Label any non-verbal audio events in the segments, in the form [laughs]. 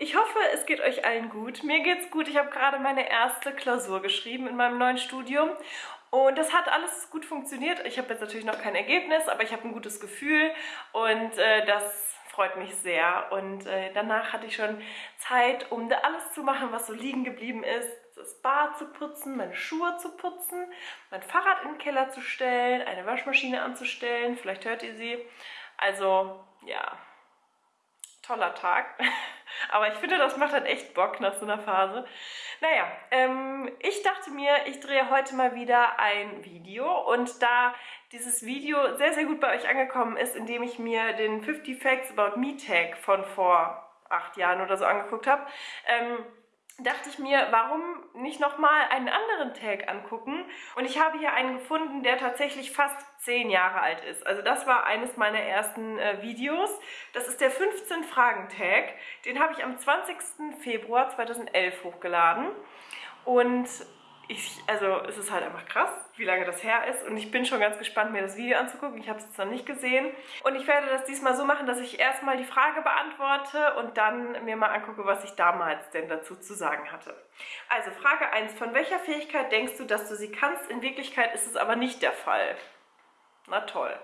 ich hoffe, es geht euch allen gut. Mir geht's gut. Ich habe gerade meine erste Klausur geschrieben in meinem neuen Studium und das hat alles gut funktioniert. Ich habe jetzt natürlich noch kein Ergebnis, aber ich habe ein gutes Gefühl und äh, das freut mich sehr. Und äh, danach hatte ich schon Zeit, um da alles zu machen, was so liegen geblieben ist. Das Bad zu putzen, meine Schuhe zu putzen, mein Fahrrad in den Keller zu stellen, eine Waschmaschine anzustellen. Vielleicht hört ihr sie. Also, ja, toller Tag. [laughs] Aber ich finde, das macht dann echt Bock nach so einer Phase. Naja, ähm, ich dachte mir, ich drehe heute mal wieder ein Video und da dieses Video sehr, sehr gut bei euch angekommen ist, indem ich mir den 50 Facts About Me Tag von vor acht Jahren oder so angeguckt habe, ähm, dachte ich mir, warum nicht nochmal einen anderen Tag angucken? Und ich habe hier einen gefunden, der tatsächlich fast 10 Jahre alt ist. Also das war eines meiner ersten äh, Videos. Das ist der 15 Fragen Tag. Den habe ich am 20. Februar 2011 hochgeladen. Und ich, also es ist halt einfach krass, wie lange das her ist und ich bin schon ganz gespannt, mir das Video anzugucken. Ich habe es jetzt noch nicht gesehen und ich werde das diesmal so machen, dass ich erstmal die Frage beantworte und dann mir mal angucke, was ich damals denn dazu zu sagen hatte. Also Frage 1. Von welcher Fähigkeit denkst du, dass du sie kannst? In Wirklichkeit ist es aber nicht der Fall. Na toll.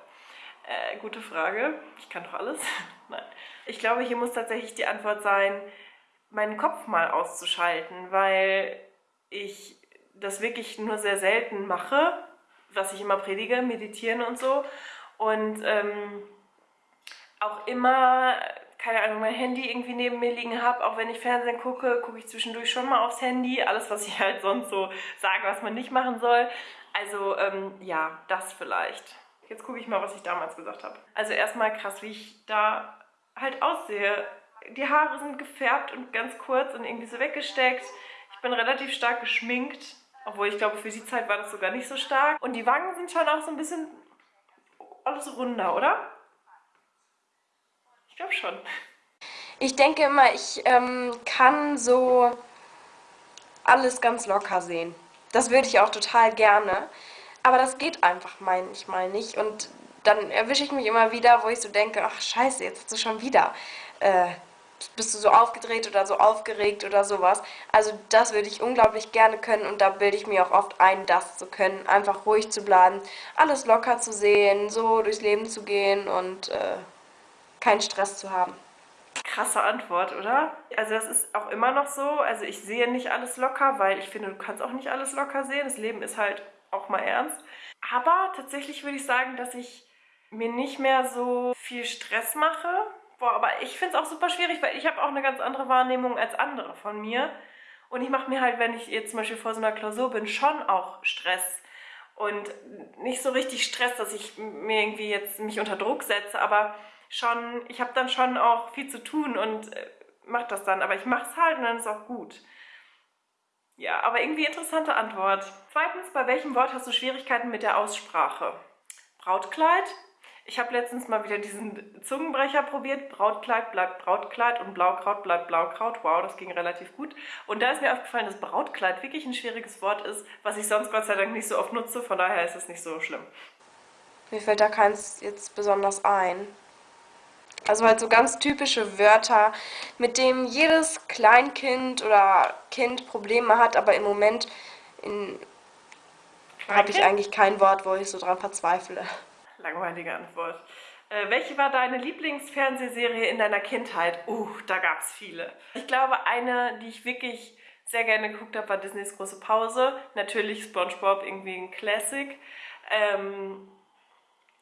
Äh, gute Frage. Ich kann doch alles. [laughs] Nein. Ich glaube, hier muss tatsächlich die Antwort sein, meinen Kopf mal auszuschalten, weil ich das wirklich nur sehr selten mache, was ich immer predige, meditieren und so. Und ähm, auch immer, keine Ahnung, mein Handy irgendwie neben mir liegen habe. Auch wenn ich Fernsehen gucke, gucke ich zwischendurch schon mal aufs Handy. Alles, was ich halt sonst so sage, was man nicht machen soll. Also ähm, ja, das vielleicht. Jetzt gucke ich mal, was ich damals gesagt habe. Also erstmal krass, wie ich da halt aussehe. Die Haare sind gefärbt und ganz kurz und irgendwie so weggesteckt. Ich bin relativ stark geschminkt. Obwohl ich glaube, für die Zeit war das sogar nicht so stark. Und die Wangen sind schon auch so ein bisschen alles runder, oder? Ich glaube schon. Ich denke immer, ich ähm, kann so alles ganz locker sehen. Das würde ich auch total gerne. Aber das geht einfach manchmal nicht. Und dann erwische ich mich immer wieder, wo ich so denke, ach scheiße, jetzt hast du schon wieder äh, bist du so aufgedreht oder so aufgeregt oder sowas. Also das würde ich unglaublich gerne können und da bilde ich mir auch oft ein, das zu können. Einfach ruhig zu bleiben, alles locker zu sehen, so durchs Leben zu gehen und äh, keinen Stress zu haben. Krasse Antwort, oder? Also das ist auch immer noch so. Also ich sehe nicht alles locker, weil ich finde, du kannst auch nicht alles locker sehen. Das Leben ist halt auch mal ernst. Aber tatsächlich würde ich sagen, dass ich mir nicht mehr so viel Stress mache Boah, aber ich finde es auch super schwierig, weil ich habe auch eine ganz andere Wahrnehmung als andere von mir. Und ich mache mir halt, wenn ich jetzt zum Beispiel vor so einer Klausur bin, schon auch Stress. Und nicht so richtig Stress, dass ich mir irgendwie jetzt mich unter Druck setze, aber schon, ich habe dann schon auch viel zu tun und äh, mache das dann. Aber ich mache es halt und dann ist auch gut. Ja, aber irgendwie interessante Antwort. Zweitens, bei welchem Wort hast du Schwierigkeiten mit der Aussprache? Brautkleid, ich habe letztens mal wieder diesen Zungenbrecher probiert. Brautkleid bleibt Brautkleid und Blaukraut bleibt Blaukraut. Wow, das ging relativ gut. Und da ist mir aufgefallen, dass Brautkleid wirklich ein schwieriges Wort ist, was ich sonst Gott sei Dank nicht so oft nutze. Von daher ist es nicht so schlimm. Mir fällt da keins jetzt besonders ein. Also halt so ganz typische Wörter, mit denen jedes Kleinkind oder Kind Probleme hat, aber im Moment habe ich eigentlich kein Wort, wo ich so dran verzweifle langweilige Antwort. Äh, welche war deine Lieblingsfernsehserie in deiner Kindheit? Uh, da gab es viele. Ich glaube, eine, die ich wirklich sehr gerne geguckt habe, war Disneys große Pause. Natürlich SpongeBob, irgendwie ein Classic. Ähm,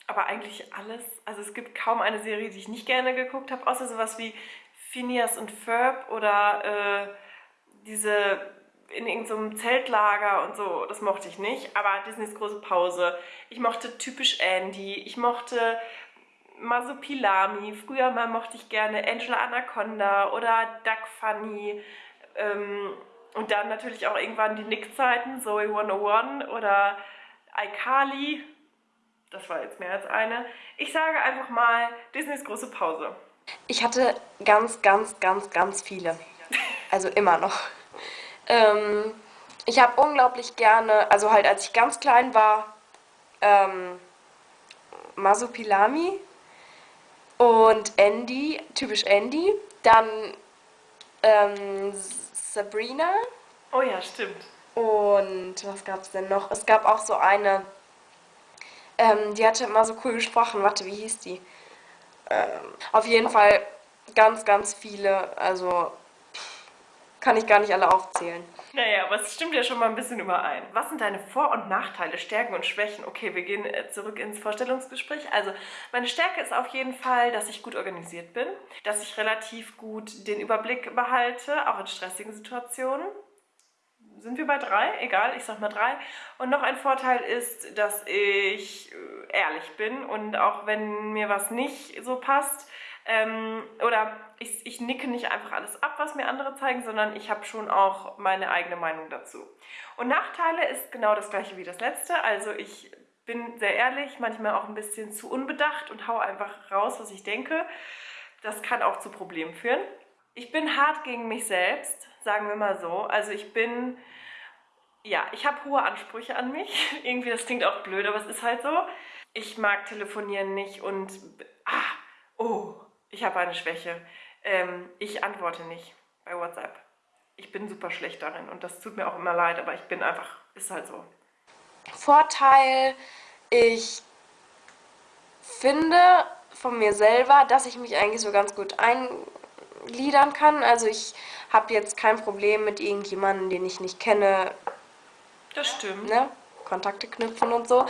aber eigentlich alles. Also es gibt kaum eine Serie, die ich nicht gerne geguckt habe, außer sowas wie Phineas und Ferb oder äh, diese in irgendeinem Zeltlager und so, das mochte ich nicht. Aber Disneys große Pause. Ich mochte typisch Andy. Ich mochte Masupilami. Früher mal mochte ich gerne Angela Anaconda oder Duck Funny. Ähm, und dann natürlich auch irgendwann die Nick-Zeiten, Zoe 101 oder iCarly. Das war jetzt mehr als eine. Ich sage einfach mal Disneys große Pause. Ich hatte ganz, ganz, ganz, ganz viele. Also immer noch. Ähm, ich habe unglaublich gerne, also halt als ich ganz klein war, ähm, Masupilami und Andy, typisch Andy. Dann ähm, Sabrina. Oh ja, stimmt. Und was gab es denn noch? Es gab auch so eine, ähm, die hatte immer so cool gesprochen. Warte, wie hieß die? Ähm, auf jeden Fall ganz, ganz viele. Also kann ich gar nicht alle aufzählen. Naja, aber es stimmt ja schon mal ein bisschen überein. Was sind deine Vor- und Nachteile, Stärken und Schwächen? Okay, wir gehen äh, zurück ins Vorstellungsgespräch. Also, meine Stärke ist auf jeden Fall, dass ich gut organisiert bin, dass ich relativ gut den Überblick behalte, auch in stressigen Situationen. Sind wir bei drei? Egal, ich sag mal drei. Und noch ein Vorteil ist, dass ich äh, ehrlich bin und auch wenn mir was nicht so passt, ähm, oder ich, ich nicke nicht einfach alles ab, was mir andere zeigen, sondern ich habe schon auch meine eigene Meinung dazu. Und Nachteile ist genau das gleiche wie das letzte. Also ich bin sehr ehrlich, manchmal auch ein bisschen zu unbedacht und haue einfach raus, was ich denke. Das kann auch zu Problemen führen. Ich bin hart gegen mich selbst, sagen wir mal so. Also ich bin, ja, ich habe hohe Ansprüche an mich. [laughs] Irgendwie, das klingt auch blöd, aber es ist halt so. Ich mag telefonieren nicht und, ah, oh, ich habe eine Schwäche. Ähm, ich antworte nicht bei WhatsApp. Ich bin super schlecht darin und das tut mir auch immer leid, aber ich bin einfach, ist halt so. Vorteil, ich finde von mir selber, dass ich mich eigentlich so ganz gut eingliedern kann. Also ich habe jetzt kein Problem mit irgendjemandem, den ich nicht kenne. Das stimmt. Ne? Kontakte knüpfen und so.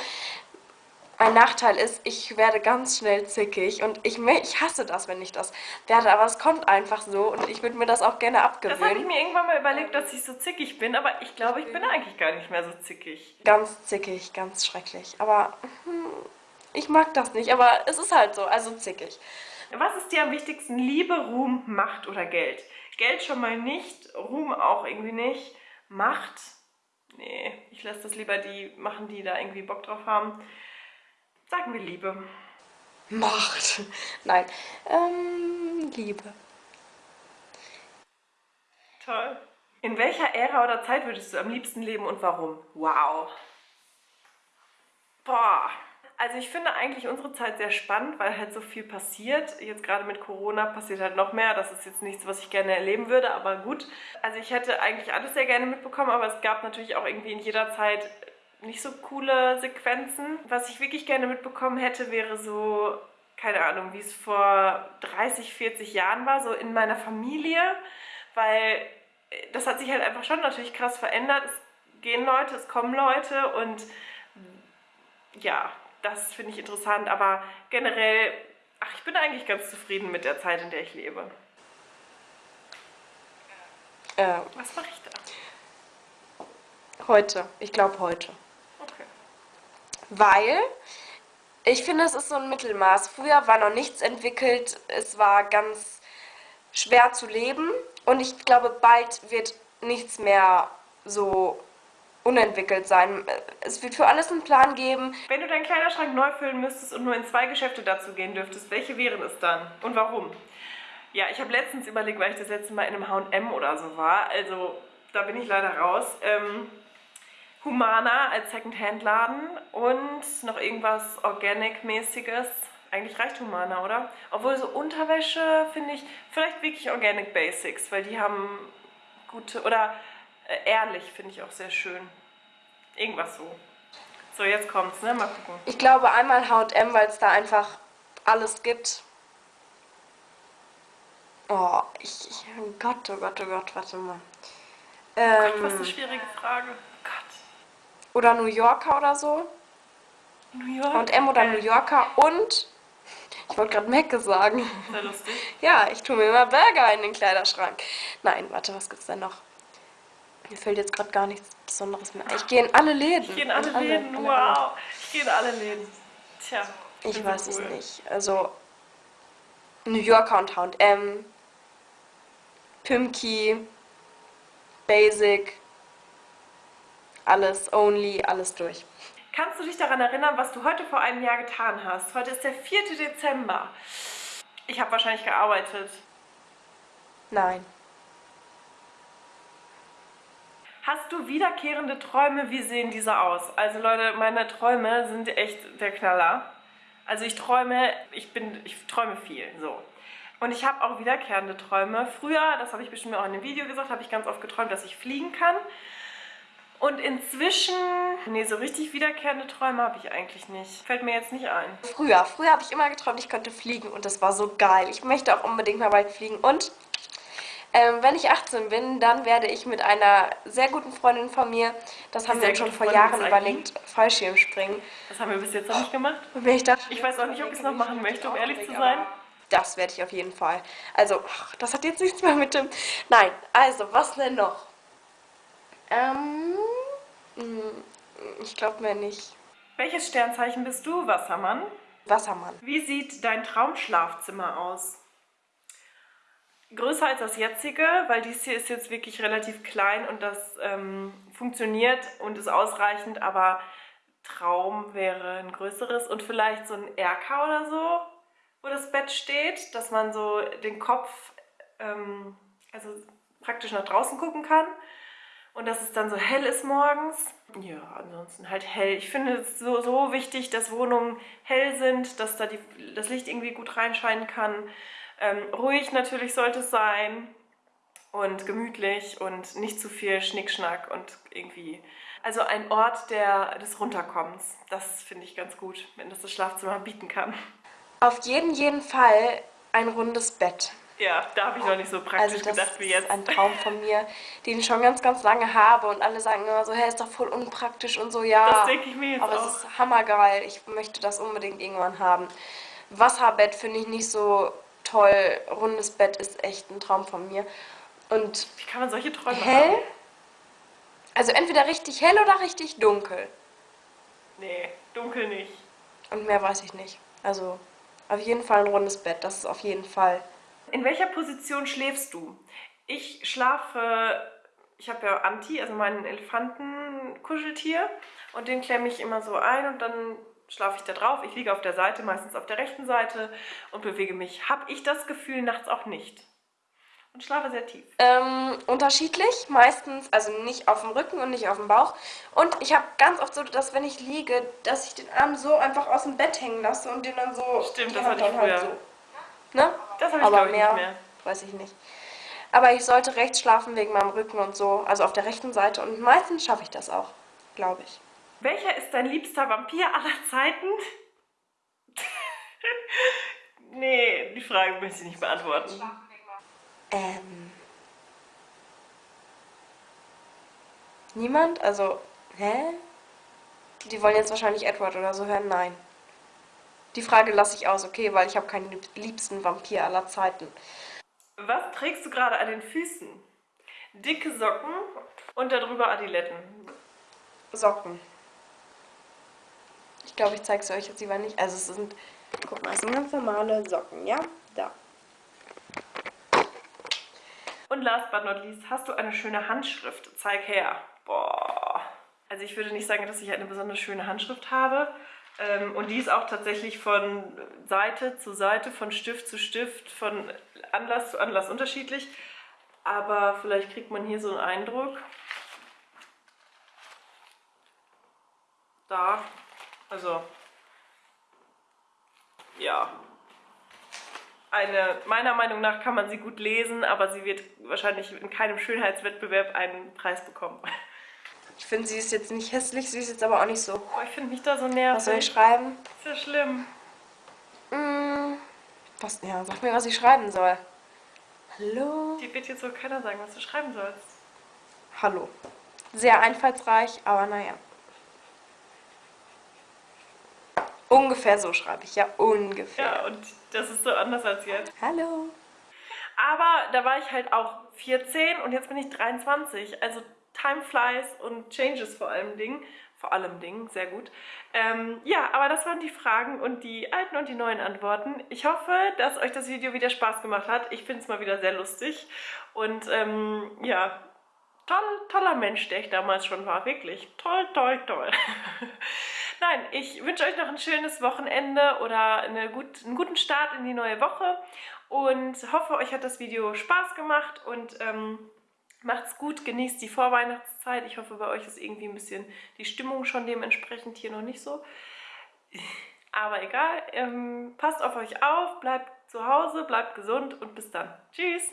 Ein Nachteil ist, ich werde ganz schnell zickig und ich, ich hasse das, wenn ich das werde, aber es kommt einfach so und ich würde mir das auch gerne abgewöhnen. Das habe ich mir irgendwann mal überlegt, dass ich so zickig bin, aber ich glaube, ich bin eigentlich gar nicht mehr so zickig. Ganz zickig, ganz schrecklich. Aber hm, ich mag das nicht, aber es ist halt so, also zickig. Was ist dir am wichtigsten? Liebe, Ruhm, Macht oder Geld? Geld schon mal nicht, Ruhm auch irgendwie nicht. Macht? Nee, ich lasse das lieber die machen, die da irgendwie Bock drauf haben. Sagen wir Liebe. Macht. Nein. Ähm, Liebe. Toll. In welcher Ära oder Zeit würdest du am liebsten leben und warum? Wow. Boah. Also ich finde eigentlich unsere Zeit sehr spannend, weil halt so viel passiert. Jetzt gerade mit Corona passiert halt noch mehr. Das ist jetzt nichts, was ich gerne erleben würde, aber gut. Also ich hätte eigentlich alles sehr gerne mitbekommen, aber es gab natürlich auch irgendwie in jeder Zeit nicht so coole Sequenzen. Was ich wirklich gerne mitbekommen hätte, wäre so, keine Ahnung, wie es vor 30, 40 Jahren war, so in meiner Familie, weil äh, das hat sich halt einfach schon natürlich krass verändert. Es gehen Leute, es kommen Leute und ja, das finde ich interessant, aber generell, ach, ich bin eigentlich ganz zufrieden mit der Zeit, in der ich lebe. Äh, Was mache ich da? heute. Ich glaube heute. Weil ich finde, es ist so ein Mittelmaß. Früher war noch nichts entwickelt, es war ganz schwer zu leben und ich glaube, bald wird nichts mehr so unentwickelt sein. Es wird für alles einen Plan geben. Wenn du deinen Kleiderschrank neu füllen müsstest und nur in zwei Geschäfte dazu gehen dürftest, welche wären es dann und warum? Ja, ich habe letztens überlegt, weil ich das letzte Mal in einem H&M oder so war, also da bin ich leider raus. Ähm, Humana als Secondhand-Laden und noch irgendwas Organic-mäßiges. Eigentlich reicht Humana, oder? Obwohl so Unterwäsche finde ich vielleicht wirklich Organic Basics, weil die haben gute, oder äh, ehrlich finde ich auch sehr schön. Irgendwas so. So, jetzt kommt's, ne? Mal gucken. Ich glaube einmal H&M, weil es da einfach alles gibt. Oh, ich, ich, oh Gott, oh Gott, oh Gott, warte mal. Gott, was Ähm, eine schwierige Frage. Oder New Yorker oder so. New York. H&M oder New Yorker und ich wollte gerade Mecke sagen. Sehr lustig. [laughs] Ja, ich tue mir immer Burger in den Kleiderschrank. Nein, warte, was gibt's denn noch? Mir fällt jetzt gerade gar nichts Besonderes mehr. ein. Ich gehe in alle Läden. Ich gehe in alle Läden, alle- wow. Ich gehe in alle Läden. Tja. Ich weiß so es cool. nicht. Also New Yorker und H&M, Pimki, Basic, alles, Only, alles durch. Kannst du dich daran erinnern, was du heute vor einem Jahr getan hast? Heute ist der 4. Dezember. Ich habe wahrscheinlich gearbeitet. Nein. Hast du wiederkehrende Träume? Wie sehen diese aus? Also Leute, meine Träume sind echt der Knaller. Also ich träume, ich bin, ich träume viel, so. Und ich habe auch wiederkehrende Träume. Früher, das habe ich bestimmt auch in einem Video gesagt, habe ich ganz oft geträumt, dass ich fliegen kann. Und inzwischen, nee, so richtig wiederkehrende Träume habe ich eigentlich nicht. Fällt mir jetzt nicht ein. Früher, früher habe ich immer geträumt, ich könnte fliegen und das war so geil. Ich möchte auch unbedingt mal bald fliegen. Und ähm, wenn ich 18 bin, dann werde ich mit einer sehr guten Freundin von mir, das haben wir uns schon vor Jahren überlegt, Fallschirmspringen. Das haben wir bis jetzt noch nicht gemacht. Und wenn ich, dachte, ich weiß auch nicht, ob ich es noch machen möchte, um ehrlich zu sein. Das werde ich auf jeden Fall. Also, ach, das hat jetzt nichts mehr mit dem... Nein, also, was denn noch? Ähm, hm, ich glaube mir nicht. Welches Sternzeichen bist du, Wassermann? Wassermann. Wie sieht dein Traumschlafzimmer aus? Größer als das jetzige, weil dies hier ist jetzt wirklich relativ klein und das ähm, funktioniert und ist ausreichend, aber Traum wäre ein größeres und vielleicht so ein Erker oder so, wo das Bett steht, dass man so den Kopf ähm, also praktisch nach draußen gucken kann und dass es dann so hell ist morgens. Ja, ansonsten halt hell. Ich finde es so, so wichtig, dass Wohnungen hell sind, dass da die, das Licht irgendwie gut reinscheinen kann. Ähm, ruhig natürlich sollte es sein und gemütlich und nicht zu viel Schnickschnack und irgendwie... Also ein Ort der, des Runterkommens. Das finde ich ganz gut, wenn das das Schlafzimmer bieten kann. Auf jeden, jeden Fall ein rundes Bett. Ja, da habe ich noch nicht so praktisch also gedacht wie jetzt. Das ist ein Traum von mir, den ich schon ganz, ganz lange habe und alle sagen immer so, hey, ist doch voll unpraktisch und so, ja. Das denke ich mir jetzt Aber auch. es ist hammergeil, ich möchte das unbedingt irgendwann haben. Wasserbett finde ich nicht so toll, rundes Bett ist echt ein Traum von mir. Und Wie kann man solche Träume hell, haben? also entweder richtig hell oder richtig dunkel. Nee, dunkel nicht. Und mehr weiß ich nicht. Also auf jeden Fall ein rundes Bett, das ist auf jeden Fall. In welcher Position schläfst du? Ich schlafe, ich habe ja Anti, also meinen Elefantenkuscheltier und den klemme ich immer so ein und dann schlafe ich da drauf. Ich liege auf der Seite, meistens auf der rechten Seite und bewege mich. Habe ich das Gefühl nachts auch nicht. Und schlafe sehr tief. Ähm, unterschiedlich, meistens, also nicht auf dem Rücken und nicht auf dem Bauch. Und ich habe ganz oft so, dass wenn ich liege, dass ich den Arm so einfach aus dem Bett hängen lasse und den dann so... Stimmt, das hatte ich halt früher. so. Ne? Das habe ich Aber ich mehr, nicht mehr. weiß ich nicht. Aber ich sollte rechts schlafen wegen meinem Rücken und so, also auf der rechten Seite. Und meistens schaffe ich das auch, glaube ich. Welcher ist dein liebster Vampir aller Zeiten? [laughs] nee, die Frage möchte ich nicht beantworten. Ähm. Niemand? Also, hä? Die wollen jetzt wahrscheinlich Edward oder so hören? Nein. Die Frage lasse ich aus, okay, weil ich habe keinen lieb- liebsten Vampir aller Zeiten. Was trägst du gerade an den Füßen? Dicke Socken und darüber Adiletten. Socken. Ich glaube, ich zeige es euch jetzt lieber nicht. Also es sind, guck mal, es sind ganz normale Socken, ja? Da. Und last but not least, hast du eine schöne Handschrift? Zeig her. Boah. Also ich würde nicht sagen, dass ich eine besonders schöne Handschrift habe. Ähm, und die ist auch tatsächlich von Seite zu Seite, von Stift zu Stift, von Anlass zu Anlass unterschiedlich. Aber vielleicht kriegt man hier so einen Eindruck. Da. Also. Ja, eine, meiner Meinung nach kann man sie gut lesen, aber sie wird wahrscheinlich in keinem Schönheitswettbewerb einen Preis bekommen. Ich finde, sie ist jetzt nicht hässlich, sie ist jetzt aber auch nicht so. Boah, ich finde mich da so Was soll ich nervig. schreiben? Ist ja schlimm. Mm, was, ja, sag mir, was ich schreiben soll. Hallo? Die wird jetzt wohl keiner sagen, was du schreiben sollst. Hallo. Sehr einfallsreich, aber naja. Ungefähr so schreibe ich, ja, ungefähr. Ja, und das ist so anders als jetzt. Hallo. Aber da war ich halt auch 14 und jetzt bin ich 23. Also time flies und changes vor allem Ding. Vor allem Ding, sehr gut. Ähm, ja, aber das waren die Fragen und die alten und die neuen Antworten. Ich hoffe, dass euch das Video wieder Spaß gemacht hat. Ich finde es mal wieder sehr lustig. Und ähm, ja, toll, toller Mensch, der ich damals schon war. Wirklich toll, toll, toll. [laughs] Nein, ich wünsche euch noch ein schönes Wochenende oder eine gut, einen guten Start in die neue Woche und hoffe, euch hat das Video Spaß gemacht und ähm, macht's gut, genießt die Vorweihnachtszeit. Ich hoffe, bei euch ist irgendwie ein bisschen die Stimmung schon dementsprechend hier noch nicht so. Aber egal, ähm, passt auf euch auf, bleibt zu Hause, bleibt gesund und bis dann. Tschüss!